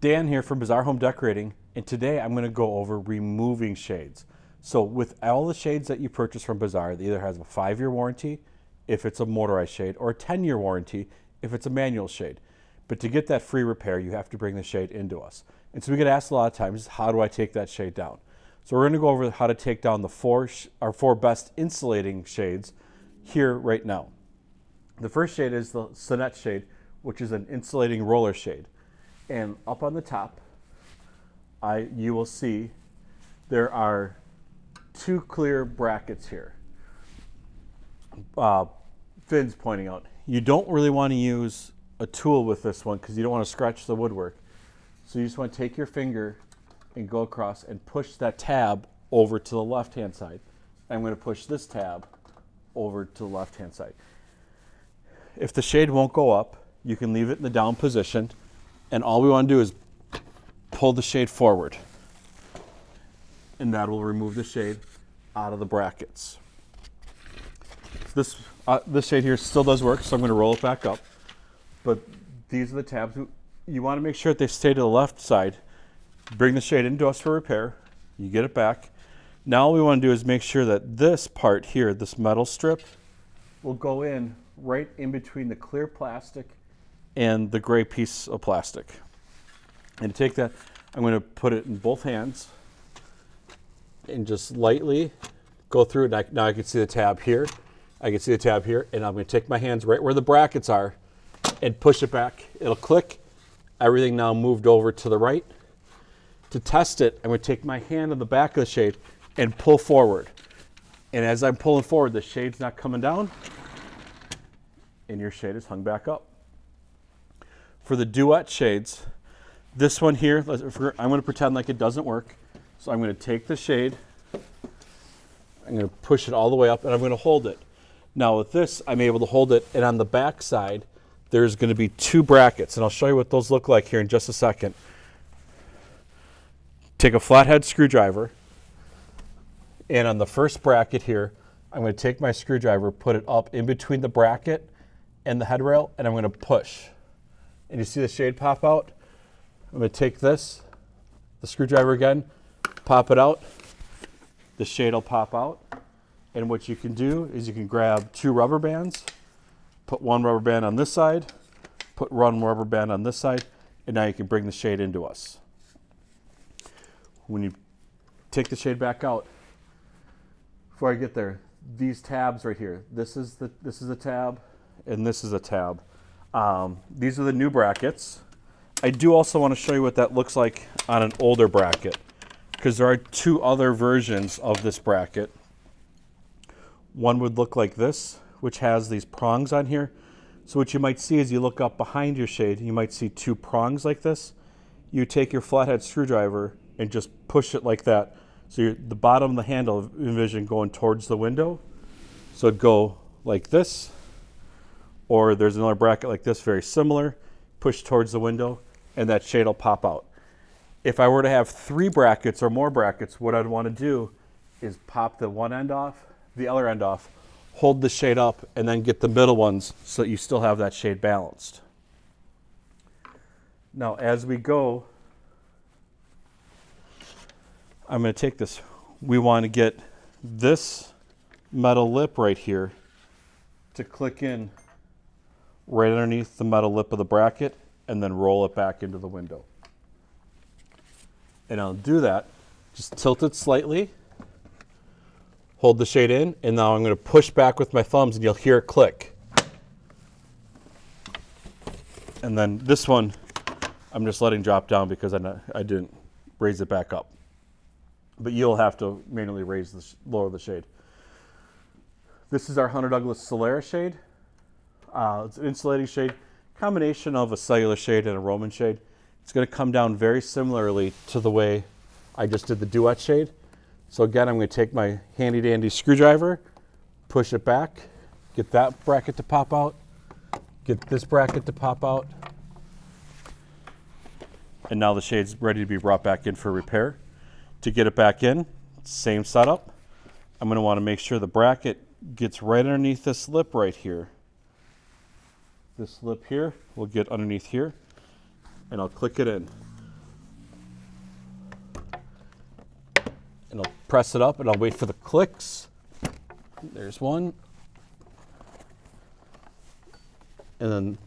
Dan here from Bazaar Home Decorating, and today I'm going to go over removing shades. So with all the shades that you purchase from Bazaar, it either has a five-year warranty if it's a motorized shade or a 10-year warranty if it's a manual shade. But to get that free repair, you have to bring the shade into us. And so we get asked a lot of times, how do I take that shade down? So we're going to go over how to take down the four, our four best insulating shades here right now. The first shade is the Sonnette shade, which is an insulating roller shade. And up on the top, I, you will see there are two clear brackets here. Uh, Finn's pointing out. You don't really want to use a tool with this one because you don't want to scratch the woodwork. So you just want to take your finger and go across and push that tab over to the left hand side. I'm going to push this tab over to the left hand side. If the shade won't go up, you can leave it in the down position and all we want to do is pull the shade forward. And that will remove the shade out of the brackets. This, uh, this shade here still does work, so I'm going to roll it back up. But these are the tabs. You want to make sure that they stay to the left side. Bring the shade into us for repair. You get it back. Now all we want to do is make sure that this part here, this metal strip, will go in right in between the clear plastic and the gray piece of plastic. And to take that, I'm going to put it in both hands and just lightly go through it. Now I can see the tab here. I can see the tab here. And I'm going to take my hands right where the brackets are and push it back. It'll click. Everything now moved over to the right. To test it, I'm going to take my hand on the back of the shade and pull forward. And as I'm pulling forward, the shade's not coming down and your shade is hung back up. For the Duette shades, this one here, I'm going to pretend like it doesn't work. So I'm going to take the shade, I'm going to push it all the way up, and I'm going to hold it. Now with this, I'm able to hold it, and on the back side, there's going to be two brackets, and I'll show you what those look like here in just a second. Take a flathead screwdriver, and on the first bracket here, I'm going to take my screwdriver, put it up in between the bracket and the headrail, and I'm going to push and you see the shade pop out. I'm going to take this, the screwdriver again, pop it out. The shade will pop out. And what you can do is you can grab two rubber bands, put one rubber band on this side, put one rubber band on this side, and now you can bring the shade into us. When you take the shade back out, before I get there, these tabs right here, this is the, this is a tab, and this is a tab. Um, these are the new brackets. I do also want to show you what that looks like on an older bracket because there are two other versions of this bracket. One would look like this, which has these prongs on here. So what you might see as you look up behind your shade, you might see two prongs like this. You take your flathead screwdriver and just push it like that. So the bottom of the handle, envision going towards the window. So go like this or there's another bracket like this, very similar, push towards the window, and that shade will pop out. If I were to have three brackets or more brackets, what I'd want to do is pop the one end off, the other end off, hold the shade up, and then get the middle ones so that you still have that shade balanced. Now, as we go, I'm going to take this. We want to get this metal lip right here to click in right underneath the metal lip of the bracket and then roll it back into the window. And I'll do that, just tilt it slightly, hold the shade in, and now I'm going to push back with my thumbs and you'll hear it click. And then this one, I'm just letting drop down because I, I didn't raise it back up. But you'll have to manually raise the lower the shade. This is our Hunter Douglas Solera shade. Uh, it's an insulating shade, combination of a cellular shade and a Roman shade. It's going to come down very similarly to the way I just did the Duette shade. So again, I'm going to take my handy dandy screwdriver, push it back, get that bracket to pop out, get this bracket to pop out, and now the shade's ready to be brought back in for repair. To get it back in, same setup. I'm going to want to make sure the bracket gets right underneath this lip right here this lip here will get underneath here and I'll click it in. And I'll press it up and I'll wait for the clicks. There's one. And then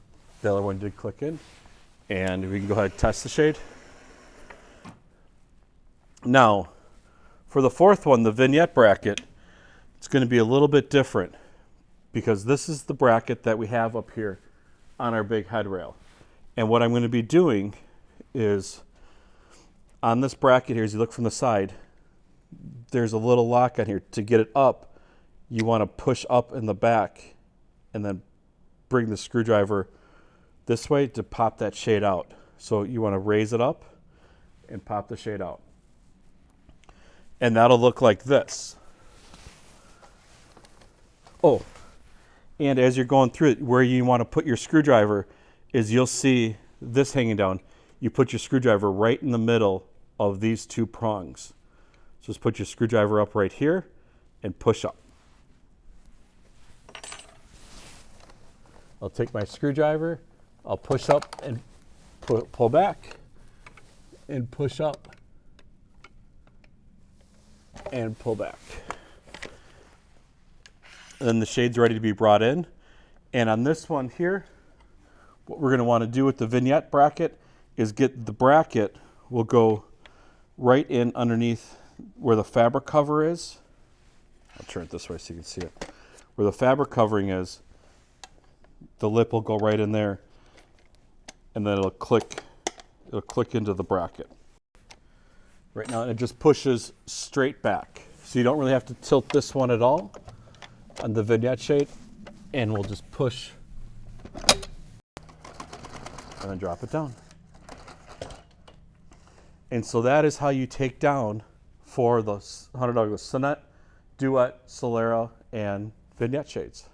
the other one did click in. And we can go ahead and test the shade. Now, for the fourth one, the vignette bracket, it's going to be a little bit different because this is the bracket that we have up here on our big head rail. And what I'm going to be doing is on this bracket here, as you look from the side, there's a little lock on here. To get it up, you want to push up in the back and then bring the screwdriver this way to pop that shade out. So you want to raise it up and pop the shade out. And that'll look like this. Oh, and as you're going through it, where you want to put your screwdriver is you'll see this hanging down. You put your screwdriver right in the middle of these two prongs. So just put your screwdriver up right here and push up. I'll take my screwdriver, I'll push up and pull, pull back and push up and pull back. And then the shade's ready to be brought in. And on this one here, what we're gonna wanna do with the vignette bracket is get the bracket will go right in underneath where the fabric cover is. I'll turn it this way so you can see it. Where the fabric covering is, the lip will go right in there and then it'll click, it'll click into the bracket. Right now it just pushes straight back. So you don't really have to tilt this one at all Uh, the vignette shade and we'll just push and then drop it down. And so that is how you take down for the Hunter Douglas Sonnette, Duette, Solera, and Vignette shades.